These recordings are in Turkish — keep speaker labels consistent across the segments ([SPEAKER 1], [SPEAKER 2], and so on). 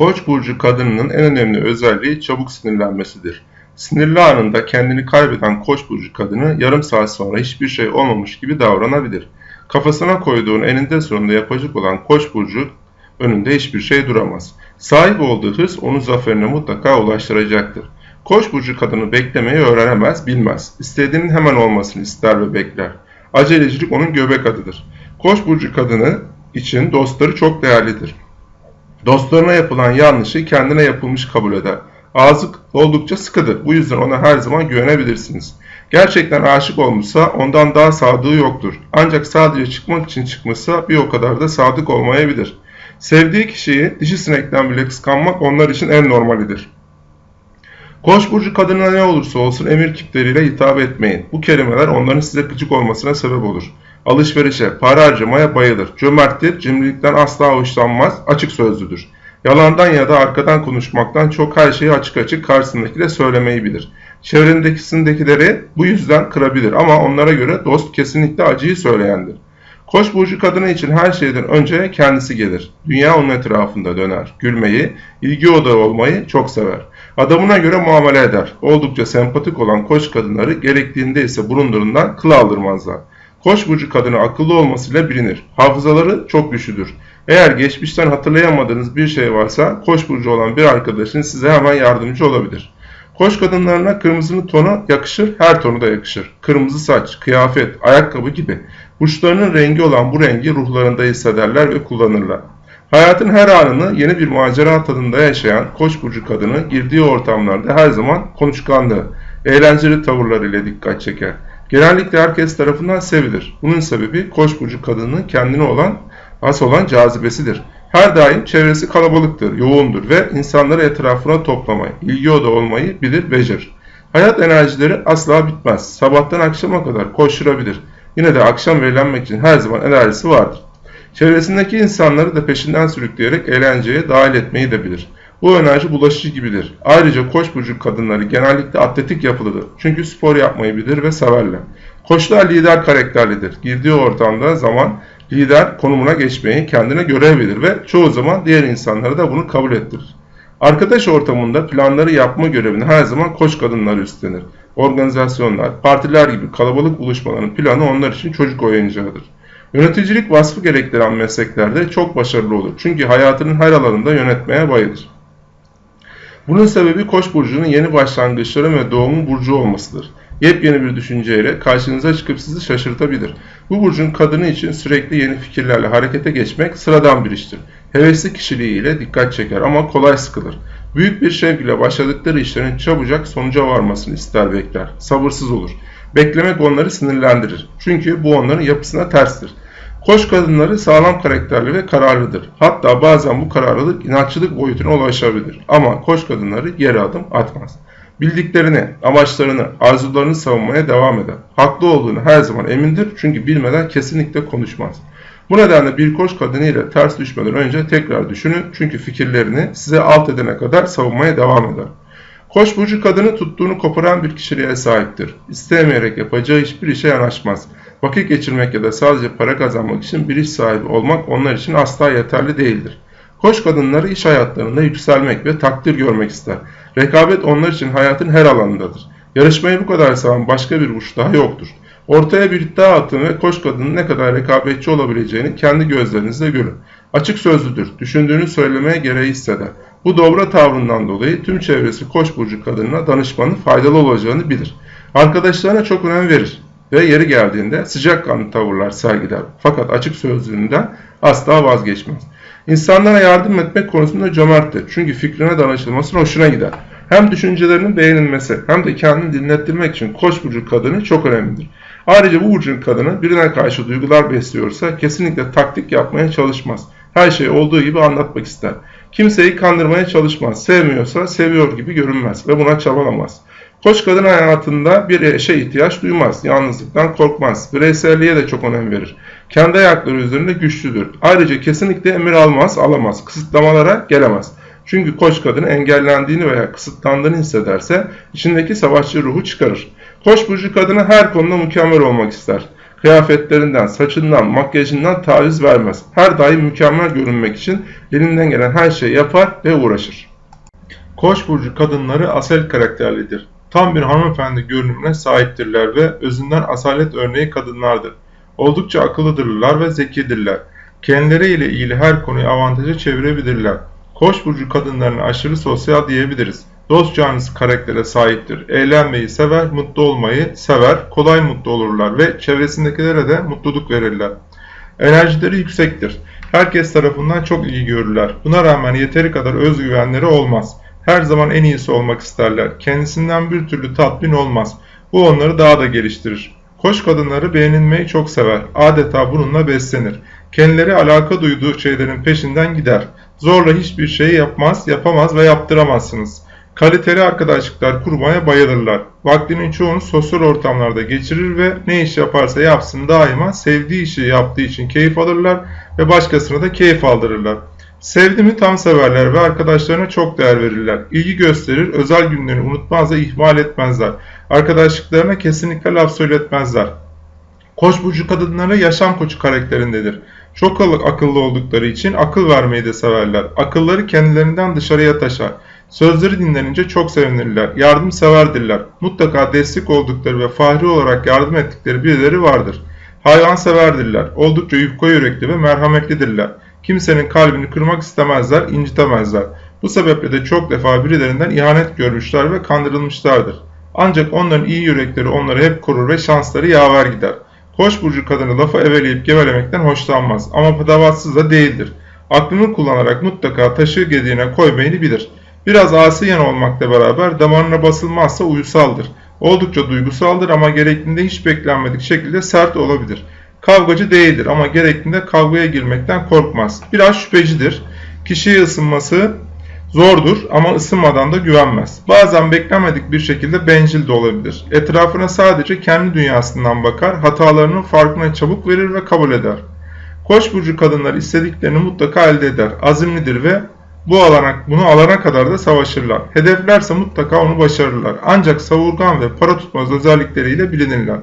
[SPEAKER 1] Koç burcu kadınının en önemli özelliği çabuk sinirlenmesidir. Sinirli anında kendini kaybeden Koç burcu kadını yarım saat sonra hiçbir şey olmamış gibi davranabilir. Kafasına koyduğun eninde sonunda yapacak olan Koç burcu önünde hiçbir şey duramaz. Sahip olduğu hırs onu zaferine mutlaka ulaştıracaktır. Koç burcu kadını beklemeyi öğrenemez, bilmez. İstediğinin hemen olmasını ister ve bekler. Acelecilik onun göbek adıdır. Koç burcu kadını için dostları çok değerlidir. Dostlarına yapılan yanlışı kendine yapılmış kabul eder. Ağzı oldukça sıkıdır. Bu yüzden ona her zaman güvenebilirsiniz. Gerçekten aşık olmuşsa ondan daha sadığı yoktur. Ancak sadece çıkmak için çıkmışsa bir o kadar da sadık olmayabilir. Sevdiği kişiyi dişi sinekten bile kıskanmak onlar için en normalidir. Koç burcu kadına ne olursa olsun emir kipleriyle hitap etmeyin. Bu kelimeler onların size gıcık olmasına sebep olur. Alışverişe, para harcamaya bayılır. Cömerttir, cimrilikten asla hoşlanmaz, açık sözlüdür. Yalandan ya da arkadan konuşmaktan çok her şeyi açık açık karşısındakine söylemeyi bilir. Çevrendekisindekileri bu yüzden kırabilir ama onlara göre dost kesinlikle acıyı söyleyendir. Koç burcu kadını için her şeyden önce kendisi gelir. Dünya onun etrafında döner. Gülmeyi, ilgi odağı olmayı çok sever. Adamına göre muamele eder. Oldukça sempatik olan koç kadınları gerektiğinde ise burunlarından kıl aldırmazlar. Koç burcu kadını akıllı olmasıyla bilinir. Hafızaları çok güçlüdür. Eğer geçmişten hatırlayamadığınız bir şey varsa koç burcu olan bir arkadaşın size hemen yardımcı olabilir. Koç kadınlarına kırmızının tonu yakışır, her tonu da yakışır. Kırmızı saç, kıyafet, ayakkabı gibi. Burçlarının rengi olan bu rengi ruhlarında hissederler ve kullanırlar. Hayatın her anını yeni bir macera tadında yaşayan Koç burcu kadını girdiği ortamlarda her zaman konuşkanlığı, eğlenceli tavırlarıyla dikkat çeker. Genellikle herkes tarafından sevilir. Bunun sebebi Koç burcu kadının kendine olan has olan cazibesidir. Her daim çevresi kalabalıktır, yoğundur ve insanları etrafına toplamayı, ilgi oda olmayı bilir, becerir. Hayat enerjileri asla bitmez. Sabahtan akşama kadar koşturabilir. Yine de akşam eğlenmek için her zaman enerjisi vardır. Çevresindeki insanları da peşinden sürükleyerek eğlenceye dahil etmeyi de bilir. Bu enerji bulaşıcı gibidir. Ayrıca koç burcu kadınları genellikle atletik yapılıdır. Çünkü spor yapmayı bilir ve severler. Koçlar lider karakterlidir. Girdiği ortamda zaman lider konumuna geçmeyi kendine görev bilir ve çoğu zaman diğer insanlara da bunu kabul ettirir. Arkadaş ortamında planları yapma görevini her zaman koç kadınlar üstlenir. Organizasyonlar, partiler gibi kalabalık buluşmaların planı onlar için çocuk oyuncağıdır. Yöneticilik vasfı gerektiren mesleklerde çok başarılı olur. Çünkü hayatının her alanında yönetmeye bayılır. Bunun sebebi Koç burcunun yeni başlangıçları ve doğumun burcu olmasıdır. Yepyeni bir düşünceyle karşınıza çıkıp sizi şaşırtabilir. Bu burcun kadını için sürekli yeni fikirlerle harekete geçmek sıradan bir iştir. Hevesli kişiliğiyle dikkat çeker ama kolay sıkılır. Büyük bir şevkle başladıkları işlerin çabucak sonuca varmasını ister bekler. Sabırsız olur. Beklemek onları sinirlendirir. Çünkü bu onların yapısına terstir. Koç kadınları sağlam karakterli ve kararlıdır. Hatta bazen bu kararlılık inatçılık boyutuna ulaşabilir. Ama koç kadınları geri adım atmaz. Bildiklerini, amaçlarını, arzularını savunmaya devam eder. Haklı olduğunu her zaman emindir çünkü bilmeden kesinlikle konuşmaz. Bu nedenle bir koç kadını ile ters düşmeden önce tekrar düşünün çünkü fikirlerini size alt edene kadar savunmaya devam eder. Koç burcu kadını tuttuğunu koparan bir kişiliğe sahiptir. İstemeyerek yapacağı hiçbir işe yanaşmaz. Vakit geçirmek ya da sadece para kazanmak için bir iş sahibi olmak onlar için asla yeterli değildir. Koç kadınları iş hayatlarında yükselmek ve takdir görmek ister. Rekabet onlar için hayatın her alanındadır. Yarışmayı bu kadar seven başka bir burç daha yoktur. Ortaya bir iddia atın ve koç kadının ne kadar rekabetçi olabileceğini kendi gözlerinizle görün. Açık sözlüdür, düşündüğünü söylemeye gereği hisseder. Bu dobra tavrından dolayı tüm çevresi koç burcu kadınına danışmanın faydalı olacağını bilir. Arkadaşlarına çok önem verir ve yeri geldiğinde sıcakkanlı tavırlar sergiler. Fakat açık sözlüğünden asla vazgeçmez. İnsanlara yardım etmek konusunda cömerttir. Çünkü fikrine danışılması hoşuna gider. Hem düşüncelerinin beğenilmesi hem de kendini dinlettirmek için koç burcu kadını çok önemlidir. Ayrıca bu burcun kadını birine karşı duygular besliyorsa kesinlikle taktik yapmaya çalışmaz. Her şeyi olduğu gibi anlatmak ister. Kimseyi kandırmaya çalışmaz. Sevmiyorsa seviyor gibi görünmez ve buna çabalamaz. Koç kadın hayatında bir eşe ihtiyaç duymaz. Yalnızlıktan korkmaz. Bireyselliğe de çok önem verir. Kendi ayakları üzerinde güçlüdür. Ayrıca kesinlikle emir almaz, alamaz. Kısıtlamalara gelemez. Çünkü koç kadın engellendiğini veya kısıtlandığını hissederse içindeki savaşçı ruhu çıkarır. Koç burcu kadını her konuda mükemmel olmak ister.
[SPEAKER 2] Kıyafetlerinden, saçından, makyajından taviz vermez. Her daim mükemmel görünmek için elinden gelen her şeyi yapar ve uğraşır. Koç burcu kadınları asel karakterlidir. Tam bir hanımefendi görünümüne sahiptirler ve özünden asalet örneği kadınlardır. Oldukça akıllıdırlar ve zekidirler. Kendileriyle ilgili her konuyu avantaja çevirebilirler. Koç burcu kadınlarına aşırı sosyal diyebiliriz. Dost canlısı karaktere sahiptir. Eğlenmeyi sever, mutlu olmayı sever, kolay mutlu olurlar ve çevresindekilere de mutluluk verirler. Enerjileri yüksektir. Herkes tarafından çok ilgi görürler. Buna rağmen yeteri kadar özgüvenleri olmaz. Her zaman en iyisi olmak isterler. Kendisinden bir türlü tatmin olmaz. Bu onları daha da geliştirir. Koç kadınları beğenilmeyi çok sever. Adeta bununla beslenir. Kendileri alaka duyduğu şeylerin peşinden gider. Zorla hiçbir şeyi yapmaz, yapamaz ve yaptıramazsınız. Kaliteli arkadaşlıklar kurmaya bayılırlar. Vaktinin çoğunu sosyal ortamlarda geçirir ve ne iş yaparsa yapsın daima sevdiği işi yaptığı için keyif alırlar ve başkasına da keyif aldırırlar. Sevdi mi tam severler ve arkadaşlarına çok değer verirler. İlgi gösterir, özel günlerini unutmaz ve ihmal etmezler. Arkadaşlıklarına kesinlikle laf söyletmezler. Koç burcu kadınları yaşam koçu karakterindedir. Çok akıllı oldukları için akıl vermeyi de severler. Akılları kendilerinden dışarıya taşar. Sözleri dinlenince çok sevinirler. Yardımseverdirler. Mutlaka destek oldukları ve fahri olarak yardım ettikleri birileri vardır. Hayvanseverdirler. Oldukça yufka yürekli ve merhametlidirler. Kimsenin kalbini kırmak istemezler, incitemezler. Bu sebeple de çok defa birilerinden ihanet görmüşler ve kandırılmışlardır. Ancak onların iyi yürekleri onları hep korur ve şansları yaver gider. Koç burcu kadını lafı eveleyip gevelemekten hoşlanmaz ama padavatsız da değildir. Aklını kullanarak mutlaka taşı gediğine koymayı bilir. Biraz asiyen olmakla beraber damarına basılmazsa uyusaldır. Oldukça duygusaldır ama gerektiğinde hiç beklenmedik şekilde sert olabilir. Kavgacı değildir ama gerektiğinde kavgaya girmekten korkmaz. Biraz şüphecidir. Kişiye ısınması zordur ama ısınmadan da güvenmez. Bazen beklenmedik bir şekilde bencil de olabilir. Etrafına sadece kendi dünyasından bakar, hatalarının farkına çabuk verir ve kabul eder. Koç burcu kadınlar istediklerini mutlaka elde eder. Azimlidir ve bu alana, bunu alana kadar da savaşırlar. Hedeflerse mutlaka onu başarırlar. Ancak savurgan ve para tutmaz özellikleriyle bilinirler.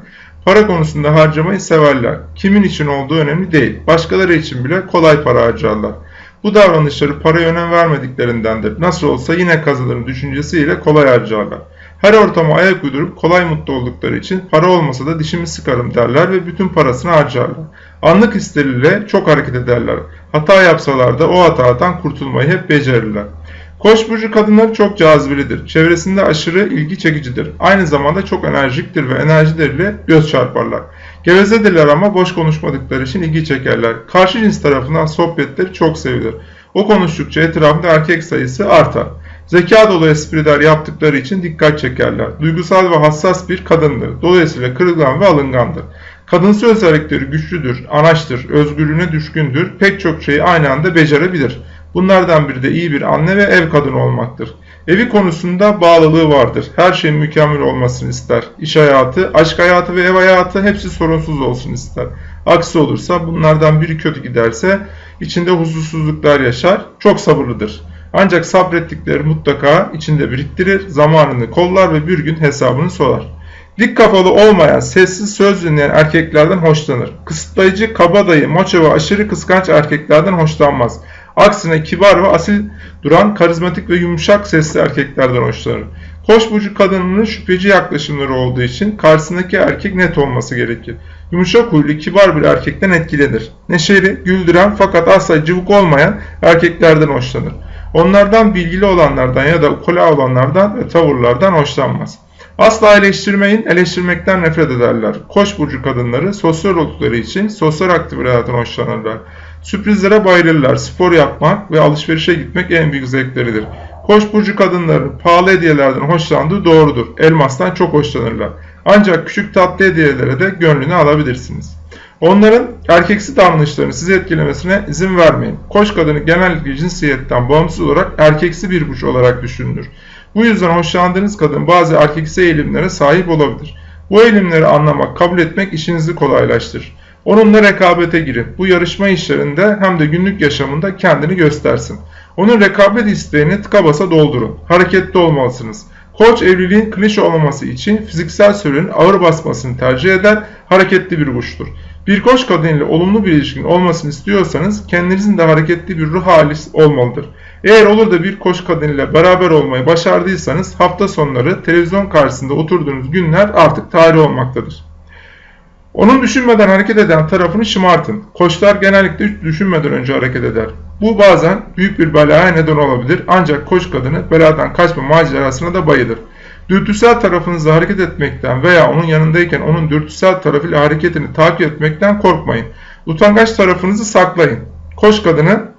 [SPEAKER 2] Para konusunda harcamayı severler. Kimin için olduğu önemli değil. Başkaları için bile kolay para harcarlar. Bu davranışları paraya önem vermediklerindendir. Nasıl olsa yine kazanırım düşüncesiyle kolay harcarlar. Her ortama ayak uydurup kolay mutlu oldukları için para olmasa da dişimi sıkarım derler ve bütün parasını harcarlar. Anlık hisleriyle çok hareket ederler. Hata yapsalar da o hatadan kurtulmayı hep becerirler. Koç burcu kadınları çok cazibelidir. Çevresinde aşırı ilgi çekicidir. Aynı zamanda çok enerjiktir ve enerjileriyle göz çarparlar. Gevezedirler ama boş konuşmadıkları için ilgi çekerler. Karşı cins tarafından sohbetleri çok sevilir. O konuştukça etrafında erkek sayısı artar. Zeka dolu espriler yaptıkları için dikkat çekerler. Duygusal ve hassas bir kadındır. Dolayısıyla kırılgan ve alıngandır. Kadınsı özellikleri güçlüdür, anaçtır, özgürlüğüne düşkündür, pek çok şeyi aynı anda becerebilir. Bunlardan biri de iyi bir anne ve ev kadını olmaktır. Evi konusunda bağlılığı vardır. Her şeyin mükemmel olmasını ister. İş hayatı, aşk hayatı ve ev hayatı hepsi sorunsuz olsun ister. Aksi olursa bunlardan biri kötü giderse içinde huzursuzluklar yaşar, çok sabırlıdır. Ancak sabrettikleri mutlaka içinde biriktirir, zamanını kollar ve bir gün hesabını sorar. Dik kafalı olmayan, sessiz söz dinleyen erkeklerden hoşlanır. Kısıtlayıcı, kabadayı, maço ve aşırı kıskanç erkeklerden hoşlanmaz. Aksine kibar ve asil duran, karizmatik ve yumuşak sesli erkeklerden hoşlanır. Koç burcu kadınının şüpheci yaklaşımları olduğu için karşısındaki erkek net olması gerekir. Yumuşak huylu, kibar bir erkekten etkilenir. Neşeli, güldüren fakat asla cıvık olmayan erkeklerden hoşlanır. Onlardan bilgili olanlardan ya da ukula olanlardan ve tavırlardan hoşlanmaz. Asla eleştirmeyin, eleştirmekten nefret ederler. Koç burcu kadınları sosyal oldukları için sosyal aktivitelerden hoşlanırlar. Sürprizlere bayılırlar. Spor yapmak ve alışverişe gitmek en büyük zevkleridir. Koç burcu kadınların pahalı hediyelerden hoşlandığı doğrudur. Elmastan çok hoşlanırlar. Ancak küçük tatlı hediyelere de gönlünü alabilirsiniz. Onların erkeksi davranışlarını sizi etkilemesine izin vermeyin. Koç kadını genellikle cinsiyetten bağımsız olarak erkeksi bir burç olarak düşünülür. Bu yüzden hoşlandığınız kadın bazı erkeksi eğilimlere sahip olabilir. Bu eğilimleri anlamak, kabul etmek işinizi kolaylaştırır. Onunla rekabete girin. Bu yarışma işlerinde hem de günlük yaşamında kendini göstersin. Onun rekabet isteğini tıka basa doldurun. Hareketli olmalısınız. Koç evliliğin klişe olmaması için fiziksel söylenin ağır basmasını tercih eder, hareketli bir burçtur. Bir koç kadın olumlu bir ilişkin olmasını istiyorsanız kendinizin de hareketli bir ruh hali olmalıdır. Eğer olur da bir koç kadın beraber olmayı başardıysanız hafta sonları televizyon karşısında oturduğunuz günler artık tarih olmaktadır. Onun düşünmeden hareket eden tarafını şımartın. Koçlar genellikle düşünmeden önce hareket eder. Bu bazen büyük bir belaya neden olabilir ancak koç kadını beladan kaçma macerasına da bayılır. Dürtüsel tarafınızla hareket etmekten veya onun yanındayken onun dürtüsel tarafıyla hareketini takip etmekten korkmayın. Utangaç tarafınızı saklayın. Koç kadını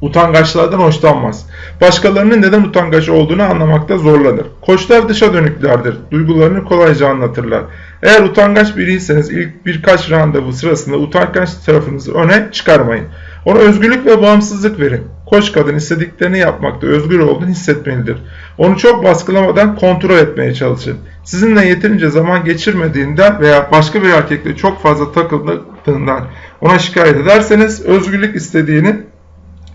[SPEAKER 2] utangaçlardan hoşlanmaz. Başkalarının neden utangaç olduğunu anlamakta zorlanır. Koçlar dışa dönüklerdir. Duygularını kolayca anlatırlar. Eğer utangaç biriyseniz ilk birkaç randevu sırasında utangaç tarafınızı öne çıkarmayın. Ona özgürlük ve bağımsızlık verin. Koç kadın istediklerini yapmakta özgür olduğunu hissetmelidir. Onu çok baskılamadan kontrol etmeye çalışın. Sizinle yeterince zaman geçirmediğinden veya başka bir erkekle çok fazla takıldığından ona şikayet ederseniz özgürlük istediğini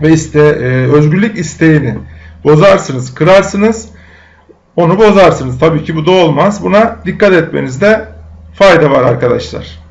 [SPEAKER 2] ve iste, e, özgürlük isteğini bozarsınız, kırarsınız, onu bozarsınız. Tabii ki bu da olmaz. Buna dikkat etmenizde fayda var arkadaşlar.